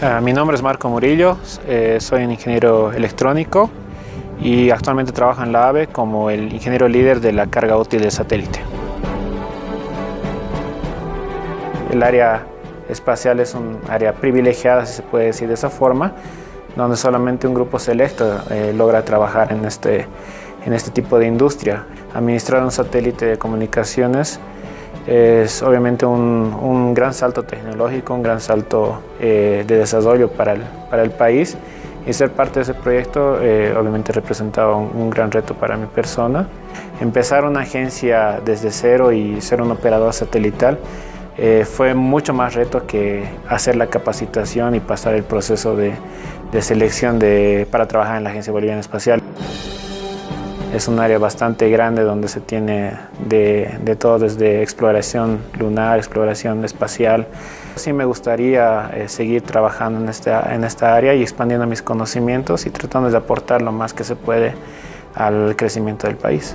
Uh, mi nombre es Marco Murillo, eh, soy un ingeniero electrónico y actualmente trabajo en la AVE como el ingeniero líder de la carga útil del satélite. El área espacial es un área privilegiada, si se puede decir de esa forma, donde solamente un grupo selecto eh, logra trabajar en este, en este tipo de industria. Administrar un satélite de comunicaciones es obviamente un, un gran salto tecnológico, un gran salto eh, de desarrollo para el, para el, país y ser parte de ese proyecto eh, obviamente representaba un, gran reto para mi persona. Empezar una agencia desde cero y ser un operador satelital eh, fue mucho más reto que hacer la capacitación y pasar el proceso de, de selección de, para trabajar en la Agencia Boliviana Espacial. Es un área bastante grande donde se tiene de, de, todo, desde exploración lunar, exploración espacial. Sí me gustaría eh, seguir trabajando en esta, en esta área y expandiendo mis conocimientos y tratando de aportar lo más que se puede al crecimiento del país.